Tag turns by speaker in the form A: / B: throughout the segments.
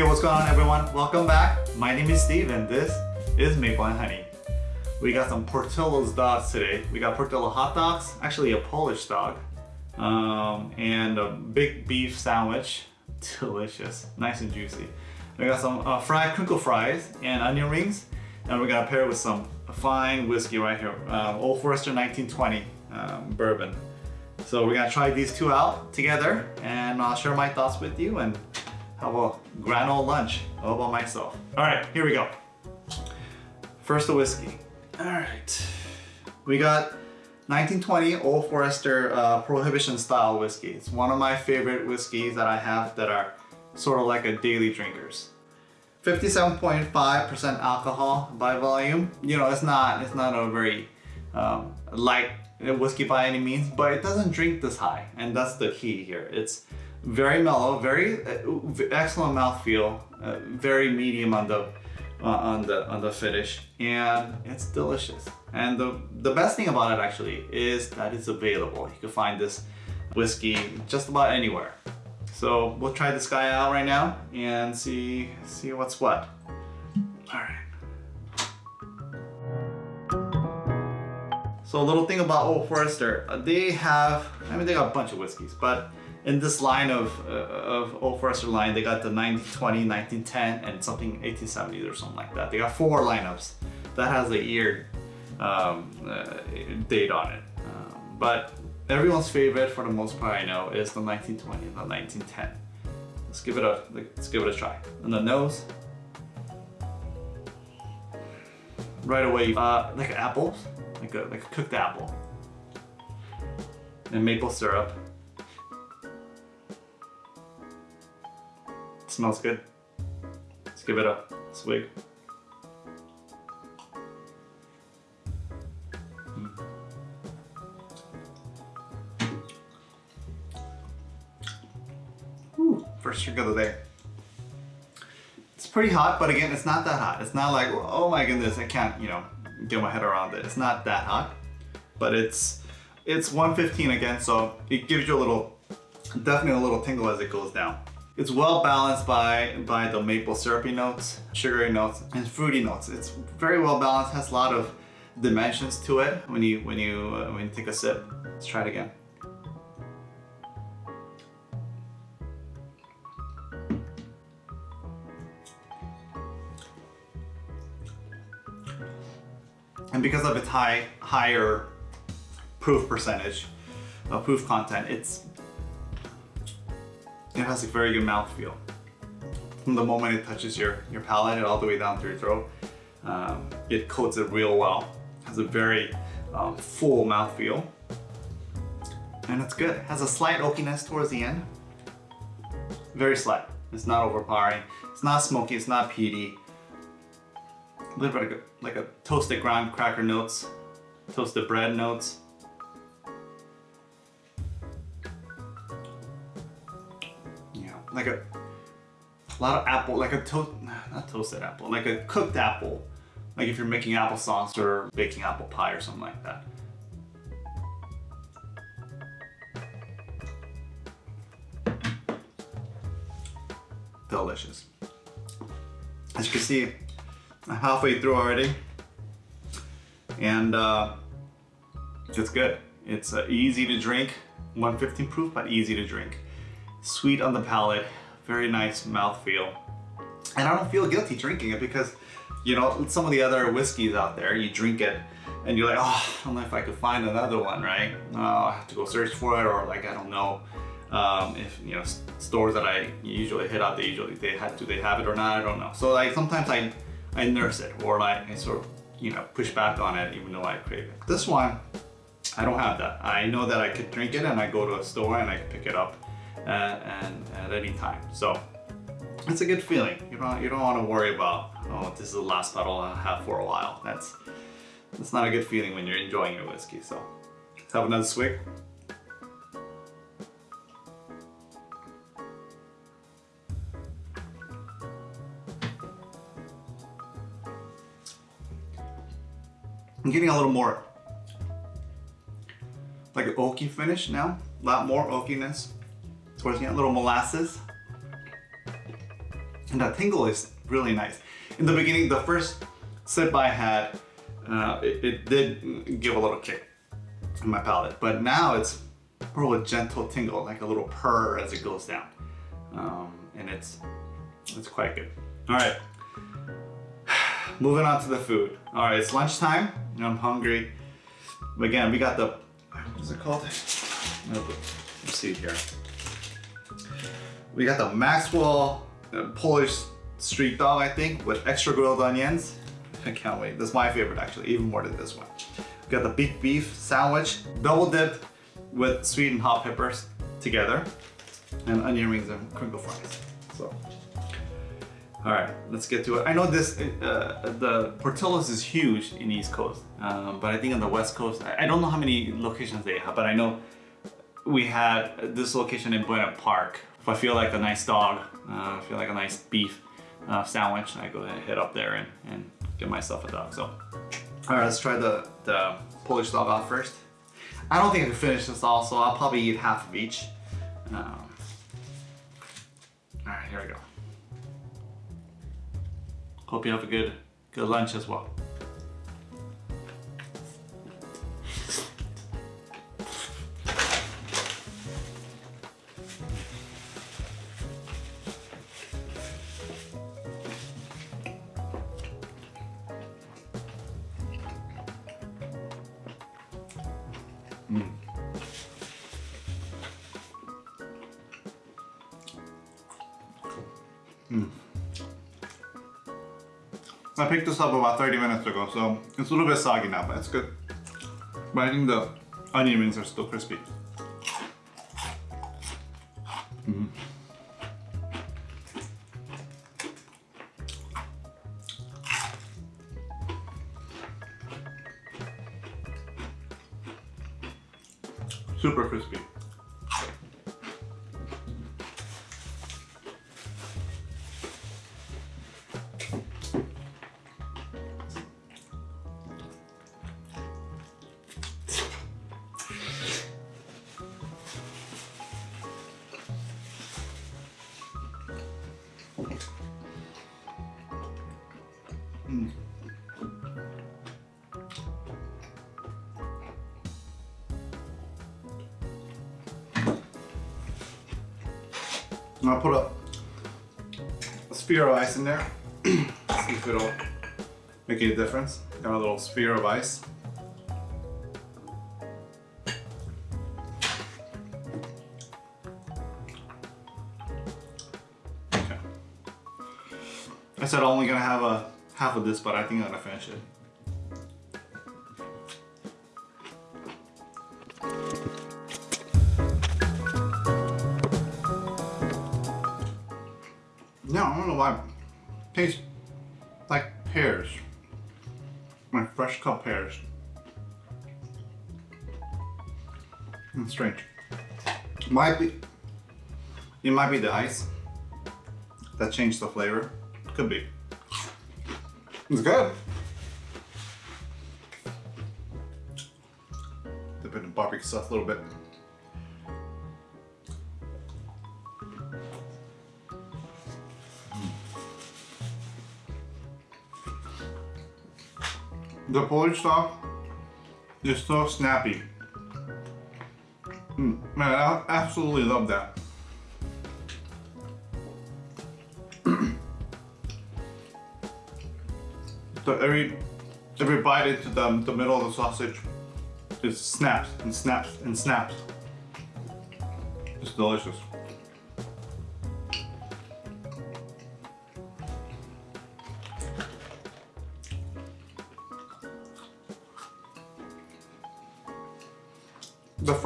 A: Hey, what's going on everyone? Welcome back. My name is Steve and this is Maple and Honey. We got some Portillo's dogs today. We got Portillo hot dogs, actually a Polish dog, um, and a big beef sandwich. Delicious, nice and juicy. We got some uh, fried crinkle fries and onion rings, and we're gonna pair it with some fine whiskey right here, uh, Old Forester 1920 um, bourbon. So we're gonna try these two out together and I'll share my thoughts with you and have a grand old lunch all by myself. All right, here we go. First the whiskey. All right, we got 1920 Old Forester uh, Prohibition style whiskey. It's one of my favorite whiskeys that I have that are sort of like a daily drinkers. 57.5% alcohol by volume. You know, it's not, it's not a very um, light whiskey by any means, but it doesn't drink this high. And that's the key here. It's very mellow, very uh, excellent mouthfeel, uh, very medium on the uh, on the on the finish, and it's delicious. And the the best thing about it actually is that it's available. You can find this whiskey just about anywhere. So we'll try this guy out right now and see see what's what. All right. So a little thing about Old Forester, they have, I mean they got a bunch of whiskeys, but in this line of, uh, of Old Forester line, they got the 1920, 1910, and something 1870 or something like that. They got four lineups that has a year um, uh, date on it. Um, but everyone's favorite for the most part I know is the 1920 and the 1910. Let's give it a let's give it a try. On the nose, right away, uh, like apples like a, like a cooked apple. And maple syrup. Smells good. Let's give it a swig. Hmm. First drink of the day. It's pretty hot, but again, it's not that hot. It's not like, oh my goodness, I can't, you know, get my head around it. It's not that hot, but it's it's 115 again, so it gives you a little, definitely a little tingle as it goes down. It's well balanced by, by the maple syrupy notes, sugary notes, and fruity notes. It's very well balanced, has a lot of dimensions to it when you, when you, uh, when you take a sip. Let's try it again. And because of its high, higher proof percentage, uh, proof content, it's it has a very good mouthfeel. From the moment it touches your, your palate all the way down to your throat, um, it coats it real well. It has a very um, full mouthfeel. And it's good. It has a slight oakiness towards the end. Very slight. It's not overpowering. It's not smoky. It's not peaty a little bit a, like a toasted graham cracker notes, toasted bread notes. Like a, lot of apple, like a toast, not toasted apple, like a cooked apple. Like if you're making applesauce or baking apple pie or something like that. Delicious. As you can see, I'm halfway through already. And uh, it's good. It's uh, easy to drink, 115 proof, but easy to drink. Sweet on the palate, very nice mouth feel. And I don't feel guilty drinking it because, you know, some of the other whiskeys out there, you drink it and you're like, oh, I don't know if I could find another one, right? Oh, I have to go search for it or like, I don't know um, if, you know, stores that I usually hit out, they usually, they have, do they have it or not? I don't know. So like sometimes I I nurse it or like I sort of, you know, push back on it even though I crave it. This one, I don't have that. I know that I could drink it and I go to a store and I pick it up Uh, and uh, at any time. So it's a good feeling. You don't, you don't want to worry about, oh, this is the last bottle I have for a while. That's, that's not a good feeling when you're enjoying your whiskey. So let's have another swig. I'm getting a little more like an oaky finish now. A lot more oakiness end, a little molasses. And that tingle is really nice. In the beginning, the first sip I had, uh, it, it did give a little kick in my palate, but now it's more of a gentle tingle, like a little purr as it goes down. Um, and it's, it's quite good. All right, moving on to the food. All right, it's lunchtime, and I'm hungry. Again, we got the, what is it called? Let's see here. We got the Maxwell uh, Polish street dog, I think, with extra grilled onions. I can't wait. That's my favorite, actually, even more than this one. We got the big beef sandwich, double dipped with sweet and hot peppers together, and onion rings and crinkle fries. So, all right, let's get to it. I know this, uh, the Portillo's is huge in East Coast, um, but I think on the West Coast, I don't know how many locations they have, but I know we had this location in Buena Park. I feel like a nice dog, uh, I feel like a nice beef uh, sandwich, I go ahead and head up there and, and get myself a dog. So, all right, let's try the, the Polish dog out first. I don't think I can finish this all, so I'll probably eat half of each. Um, all right, here we go. Hope you have a good, good lunch as well. I picked this up about 30 minutes ago, so it's a little bit soggy now, but it's good. But I think the onion rings are still crispy. Mm. Super crispy. I'll put a, a sphere of ice in there. See if it'll make any difference. Got a little sphere of ice. Okay. I said I'm only gonna have a half of this, but I think I'm gonna finish it. Why. Tastes like pears. My fresh cut pears. It's strange. Might be. It might be the ice that changed the flavor. Could be. It's good. Dip it in barbecue sauce a little bit. The Polish dog is so snappy. Mm, man, I absolutely love that. so every every bite into the, the middle of the sausage just snaps and snaps and snaps. It's delicious.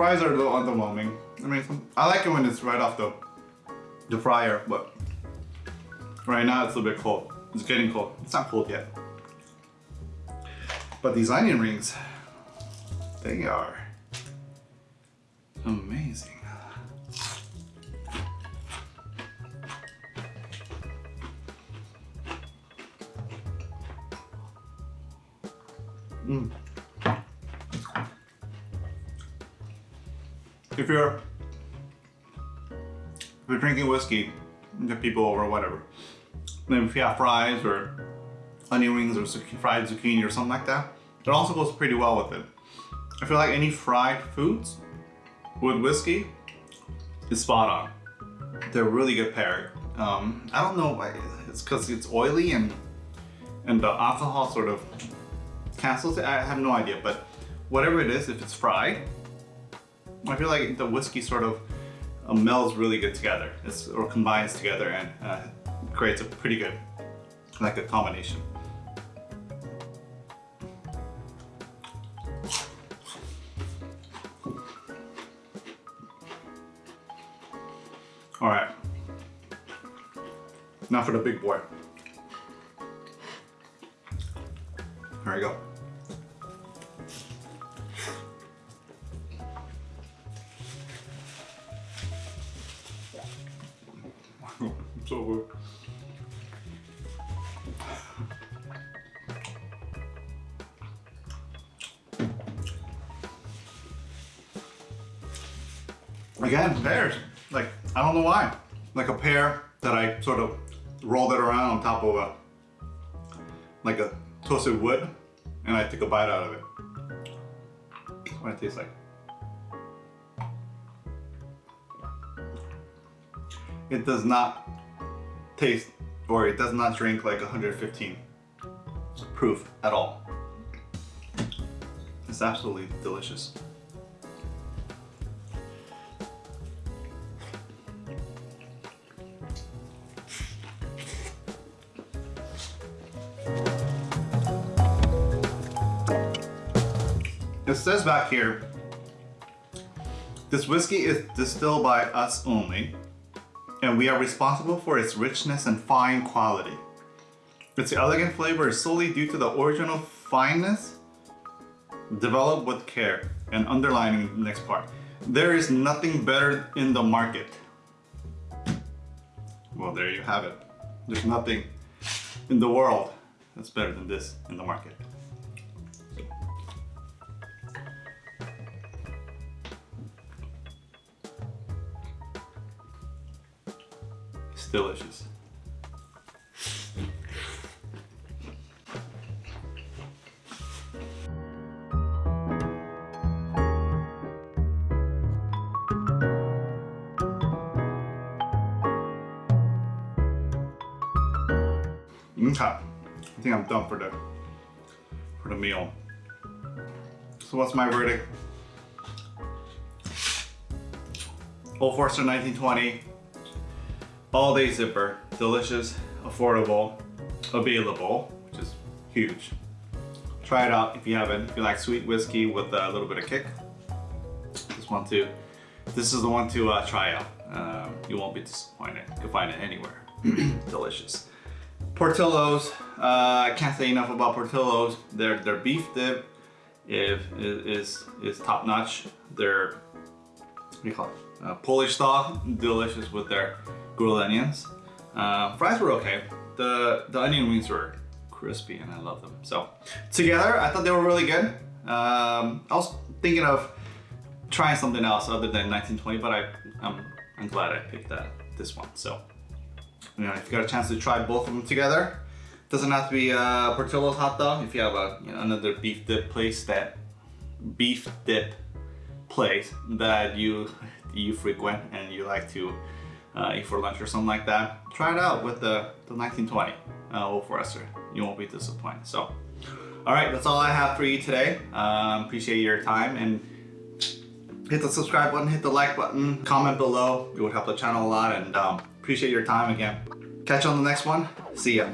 A: Fries are a little underwhelming. I mean, I like it when it's right off the, the fryer, but right now it's a bit cold. It's getting cold. It's not cold yet. But these onion rings, they are amazing. If you're if you're drinking whiskey, get people over, whatever. then if you have fries or onion rings or fried zucchini or something like that, it also goes pretty well with it. I feel like any fried foods with whiskey is spot on. They're really good pairing. Um, I don't know why, it's because it's oily and and the alcohol sort of cancels it. I have no idea, but whatever it is, if it's fried, I feel like the whiskey sort of uh, melds really good together. It's, or combines together and uh, creates a pretty good, like a combination. All right. Now for the big boy. There you go. So good. Again, pears. Like, I don't know why. Like a pear that I sort of rolled it around on top of a, like a toasted wood, and I took a bite out of it. What it tastes like. It does not taste, or it does not drink like 115 proof at all. It's absolutely delicious. It says back here, this whiskey is distilled by us only, and we are responsible for its richness and fine quality. Its elegant flavor is solely due to the original fineness developed with care and underlining the next part. There is nothing better in the market. Well, there you have it. There's nothing in the world that's better than this in the market. Delicious. Okay, I think I'm done for the for the meal. So what's my verdict? Old Forester 1920 all day zipper, delicious, affordable, available, which is huge. Try it out if you haven't. If you like sweet whiskey with a little bit of kick, this one too. This is the one to uh, try out. Um, you won't be disappointed. You can find it anywhere. delicious. Portillo's, uh, I can't say enough about Portillo's. Their their beef dip is is is top notch. Their what do you call it? Uh, Polish style, delicious with their grilled onions. Uh, fries were okay. The, the onion rings were crispy and I love them. So together, I thought they were really good. Um, I was thinking of trying something else other than 1920, but I, I'm, I'm glad I picked that, this one. So, you know, if you got a chance to try both of them together, doesn't have to be a Portillo's hot dog. If you have a, you know, another beef dip place that, beef dip place that you, you frequent and you like to uh, for lunch or something like that, try it out with the, the 1920 uh, Old Forester. You won't be disappointed. So, all right, that's all I have for you today. Um, appreciate your time and hit the subscribe button, hit the like button, comment below. It would help the channel a lot and um, appreciate your time again. Catch you on the next one. See ya.